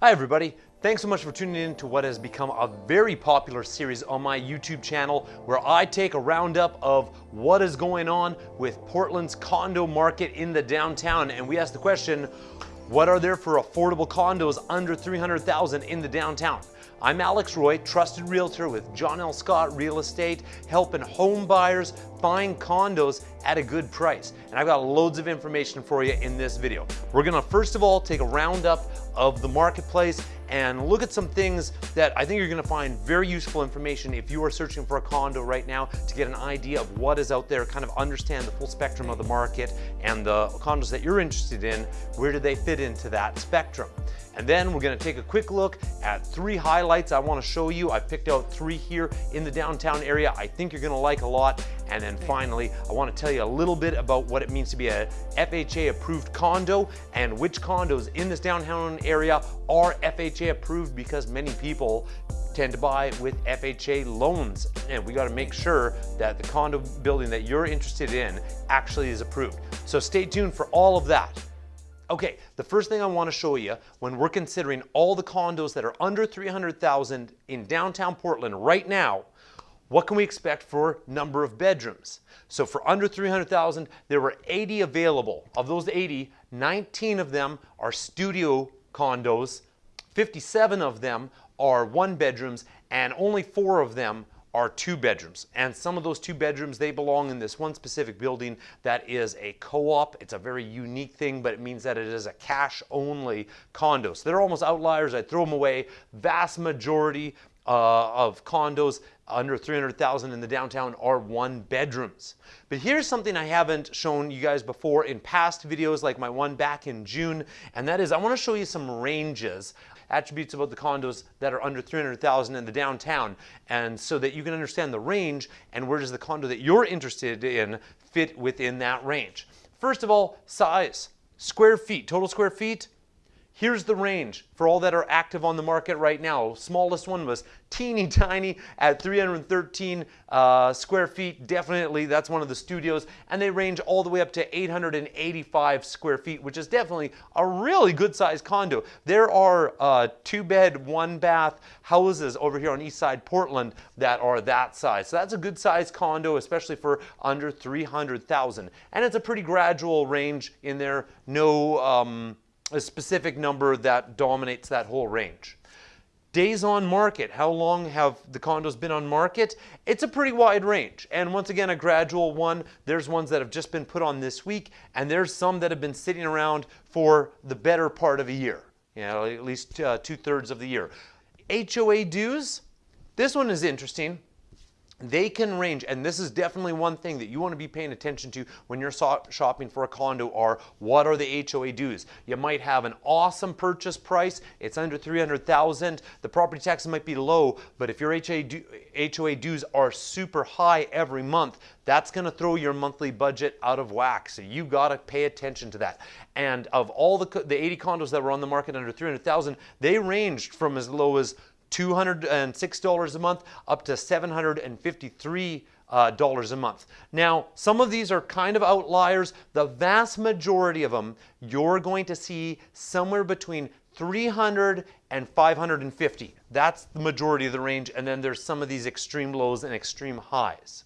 Hi everybody, thanks so much for tuning in to what has become a very popular series on my YouTube channel where I take a roundup of what is going on with Portland's condo market in the downtown and we ask the question, what are there for affordable condos under 300,000 in the downtown? I'm Alex Roy, trusted realtor with John L. Scott Real Estate, helping home buyers find condos at a good price. And I've got loads of information for you in this video. We're gonna first of all take a roundup of the marketplace and look at some things that I think you're gonna find very useful information if you are searching for a condo right now to get an idea of what is out there, kind of understand the full spectrum of the market and the condos that you're interested in, where do they fit into that spectrum. And then we're gonna take a quick look at three highlights I wanna show you. I picked out three here in the downtown area I think you're gonna like a lot. And then finally, I wanna tell you a little bit about what it means to be a FHA approved condo and which condos in this downtown area are FHA approved because many people tend to buy with FHA loans. And we gotta make sure that the condo building that you're interested in actually is approved. So stay tuned for all of that. Okay, the first thing I want to show you when we're considering all the condos that are under 300,000 in downtown Portland right now, what can we expect for number of bedrooms? So for under 300,000, there were 80 available. Of those 80, 19 of them are studio condos, 57 of them are one bedrooms, and only four of them are two bedrooms. And some of those two bedrooms, they belong in this one specific building that is a co-op. It's a very unique thing, but it means that it is a cash only condo. So they're almost outliers. I throw them away. Vast majority uh, of condos under 300,000 in the downtown are one bedrooms. But here's something I haven't shown you guys before in past videos like my one back in June, and that is I wanna show you some ranges attributes about the condos that are under 300,000 in the downtown and so that you can understand the range and where does the condo that you're interested in fit within that range. First of all, size, square feet, total square feet, Here's the range for all that are active on the market right now. Smallest one was teeny tiny at 313 uh, square feet. Definitely, that's one of the studios. And they range all the way up to 885 square feet, which is definitely a really good sized condo. There are uh, two bed, one bath houses over here on East Side Portland that are that size. So that's a good sized condo, especially for under 300,000. And it's a pretty gradual range in there. No, um, a specific number that dominates that whole range. Days on market, how long have the condos been on market? It's a pretty wide range. And once again, a gradual one. There's ones that have just been put on this week, and there's some that have been sitting around for the better part of a year, you know, at least uh, two thirds of the year. HOA dues, this one is interesting they can range, and this is definitely one thing that you want to be paying attention to when you're shopping for a condo are what are the HOA dues. You might have an awesome purchase price, it's under 300,000, the property taxes might be low, but if your HOA dues are super high every month, that's going to throw your monthly budget out of whack. So you got to pay attention to that. And of all the, the 80 condos that were on the market under 300,000, they ranged from as low as $206 a month up to 753 uh, dollars a month. Now, some of these are kind of outliers. The vast majority of them, you're going to see somewhere between 300 and 550. That's the majority of the range. And then there's some of these extreme lows and extreme highs.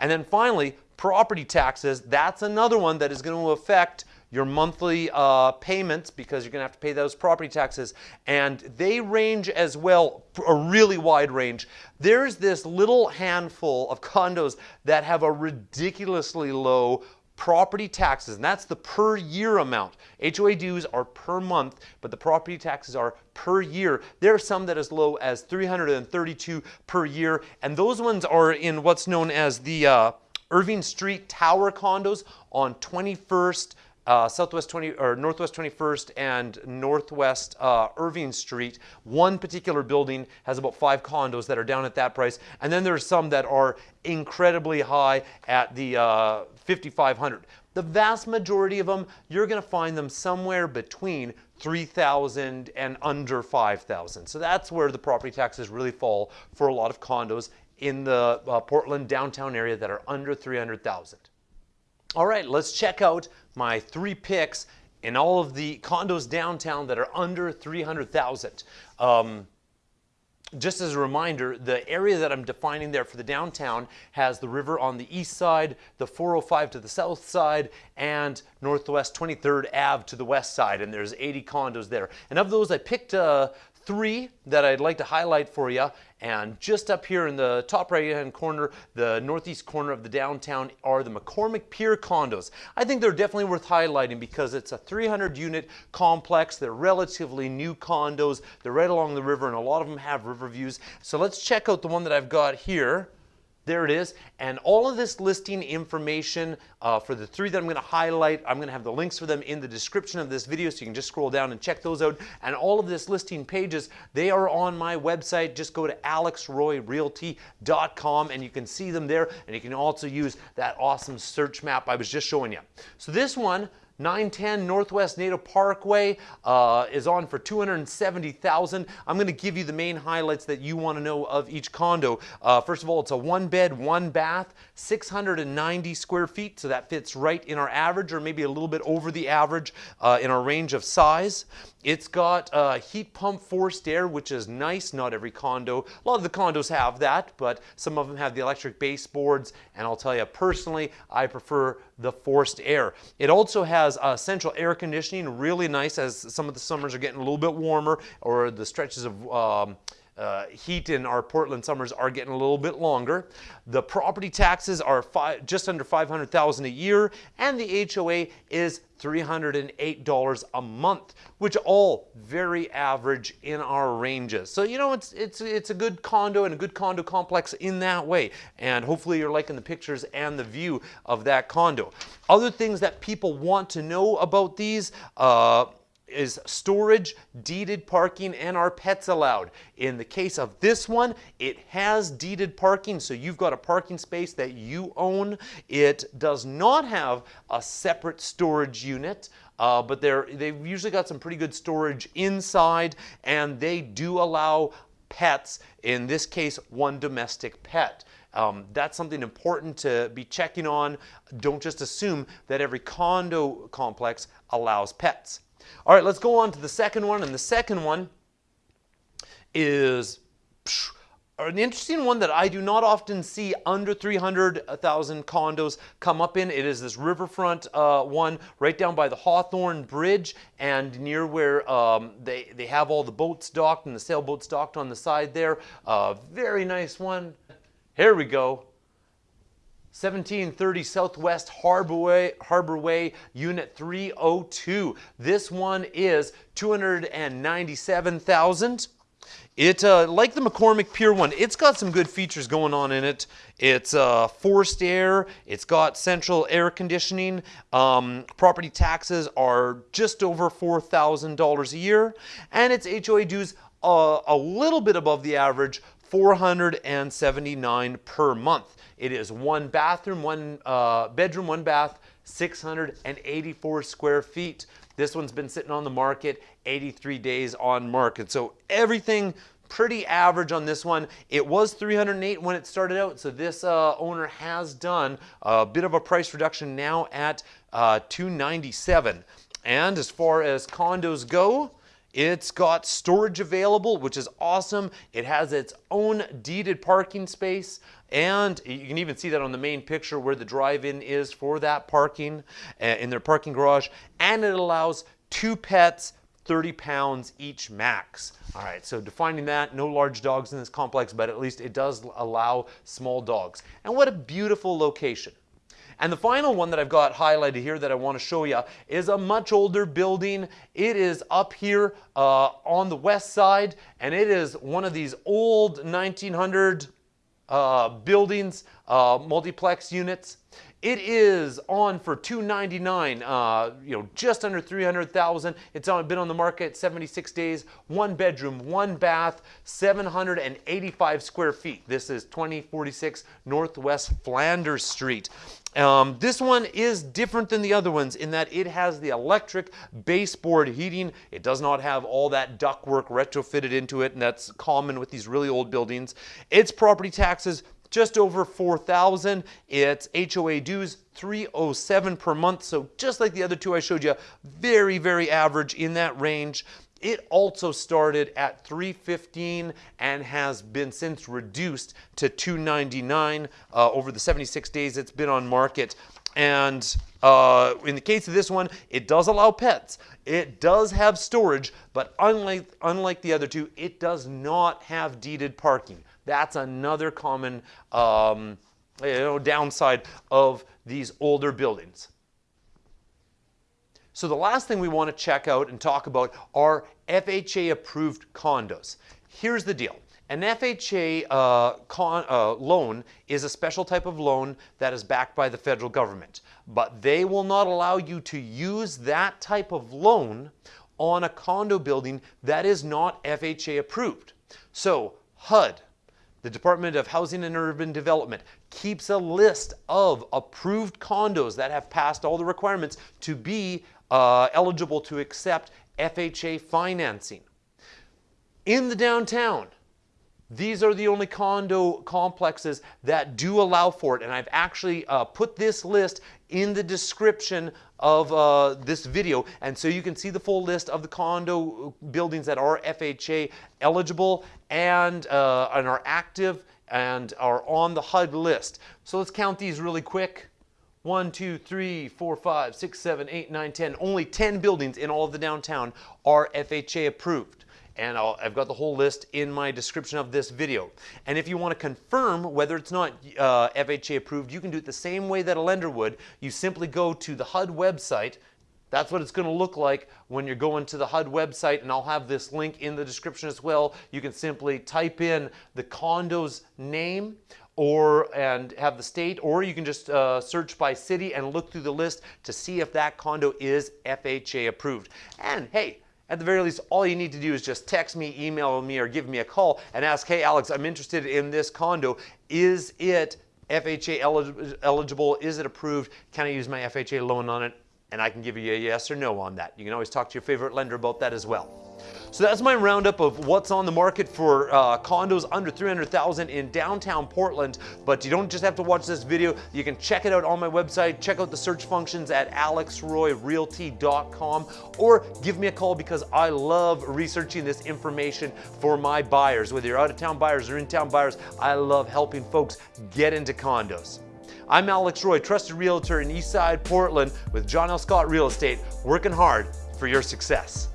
And then finally, property taxes. That's another one that is going to affect your monthly uh, payments because you're going to have to pay those property taxes. And they range as well, a really wide range. There's this little handful of condos that have a ridiculously low property taxes, and that's the per year amount. HOA dues are per month, but the property taxes are per year. There are some that as low as 332 per year, and those ones are in what's known as the uh, Irving Street Tower condos on 21st uh, Southwest 20 or Northwest 21st and Northwest uh, Irving Street. One particular building has about five condos that are down at that price, and then there's some that are incredibly high at the uh, 5,500. The vast majority of them, you're going to find them somewhere between 3,000 and under 5,000. So that's where the property taxes really fall for a lot of condos in the uh, Portland downtown area that are under 300,000. All right, let's check out my three picks in all of the condos downtown that are under 300,000. Um, just as a reminder, the area that I'm defining there for the downtown has the river on the east side, the 405 to the south side, and Northwest 23rd Ave to the west side, and there's 80 condos there. And of those, I picked uh, three that I'd like to highlight for you. And just up here in the top right hand corner, the northeast corner of the downtown are the McCormick Pier condos. I think they're definitely worth highlighting because it's a 300 unit complex. They're relatively new condos. They're right along the river and a lot of them have river views. So let's check out the one that I've got here. There it is. And all of this listing information uh, for the three that I'm going to highlight, I'm going to have the links for them in the description of this video so you can just scroll down and check those out. And all of this listing pages, they are on my website. Just go to alexroyrealty.com and you can see them there. And you can also use that awesome search map I was just showing you. So this one, 910 Northwest Naito Parkway uh, is on for 270,000. I'm going to give you the main highlights that you want to know of each condo. Uh, first of all, it's a one bed, one bath, 690 square feet, so that fits right in our average or maybe a little bit over the average uh, in our range of size. It's got a heat pump forced air, which is nice. Not every condo, a lot of the condos have that, but some of them have the electric baseboards. And I'll tell you personally, I prefer the forced air. It also has uh, central air conditioning, really nice as some of the summers are getting a little bit warmer or the stretches of um, uh, heat in our Portland summers are getting a little bit longer. The property taxes are just under 500,000 a year, and the HOA is $308 a month, which all very average in our ranges. So you know it's it's it's a good condo and a good condo complex in that way. And hopefully you're liking the pictures and the view of that condo. Other things that people want to know about these. Uh, is storage, deeded parking, and are pets allowed? In the case of this one, it has deeded parking, so you've got a parking space that you own. It does not have a separate storage unit. Uh, but they're, they've usually got some pretty good storage inside, and they do allow pets, in this case, one domestic pet. Um, that's something important to be checking on. Don't just assume that every condo complex allows pets. All right, let's go on to the second one. And the second one is an interesting one that I do not often see under 300,000 condos come up in. It is this riverfront uh, one right down by the Hawthorne Bridge and near where um, they, they have all the boats docked and the sailboats docked on the side there. Uh, very nice one. Here we go. 1730 Southwest Harborway, Harborway Unit 302. This one is 297,000. It, uh, like the McCormick Pier one, it's got some good features going on in it. It's uh, forced air, it's got central air conditioning. Um, property taxes are just over $4,000 a year, and its HOA dues uh, a little bit above the average, 479 per month. It is one bathroom, one uh, bedroom, one bath, 684 square feet. This one's been sitting on the market 83 days on market. So everything pretty average on this one. It was 308 when it started out, so this uh, owner has done a bit of a price reduction now at uh, 297. And as far as condos go, it's got storage available, which is awesome. It has its own deeded parking space. And you can even see that on the main picture where the drive-in is for that parking uh, in their parking garage. And it allows two pets, 30 pounds each max. All right, so defining that, no large dogs in this complex, but at least it does allow small dogs. And what a beautiful location. And the final one that I've got highlighted here that I want to show you is a much older building. It is up here uh, on the west side, and it is one of these old 1900 uh, buildings, uh, multiplex units. It is on for 299, uh, you know, just under 300,000. It's on, been on the market 76 days, one bedroom, one bath, 785 square feet. This is 2046 Northwest Flanders Street. Um, this one is different than the other ones in that it has the electric baseboard heating. It does not have all that ductwork retrofitted into it, and that's common with these really old buildings. Its property taxes just over 4,000. It's HOA dues 307 per month. So just like the other two I showed you, very, very average in that range. It also started at 315 and has been since reduced to 299 uh, over the 76 days it's been on market. And uh, in the case of this one, it does allow pets. It does have storage, but unlike, unlike the other two, it does not have deeded parking. That's another common um, you know, downside of these older buildings. So the last thing we want to check out and talk about are FHA approved condos. Here's the deal. An FHA uh, con, uh, loan is a special type of loan that is backed by the federal government, but they will not allow you to use that type of loan on a condo building that is not FHA approved. So HUD, the Department of Housing and Urban Development, keeps a list of approved condos that have passed all the requirements to be uh, eligible to accept FHA financing. In the downtown, these are the only condo complexes that do allow for it. And I've actually uh, put this list in the description of uh, this video. And so you can see the full list of the condo buildings that are FHA eligible and, uh, and are active and are on the HUD list. So let's count these really quick. 1, 2, 3, 4, 5, 6, 7, 8, 9, 10. Only 10 buildings in all of the downtown are FHA approved. And i have got the whole list in my description of this video. And if you want to confirm whether it's not uh, FHA approved, you can do it the same way that a lender would. You simply go to the HUD website. That's what it's going to look like when you're going to the HUD website, and I'll have this link in the description as well. You can simply type in the condo's name or and have the state, or you can just uh, search by city and look through the list to see if that condo is FHA approved. And hey, at the very least, all you need to do is just text me, email me, or give me a call and ask, hey, Alex, I'm interested in this condo. Is it FHA eligible? Is it approved? Can I use my FHA loan on it? And I can give you a yes or no on that. You can always talk to your favorite lender about that as well. So that's my roundup of what's on the market for uh, condos under 300,000 in downtown Portland. But you don't just have to watch this video. You can check it out on my website. Check out the search functions at alexroyrealty.com or give me a call because I love researching this information for my buyers. Whether you're out of town buyers or in town buyers, I love helping folks get into condos. I'm Alex Roy, trusted realtor in Eastside Portland with John L. Scott Real Estate, working hard for your success.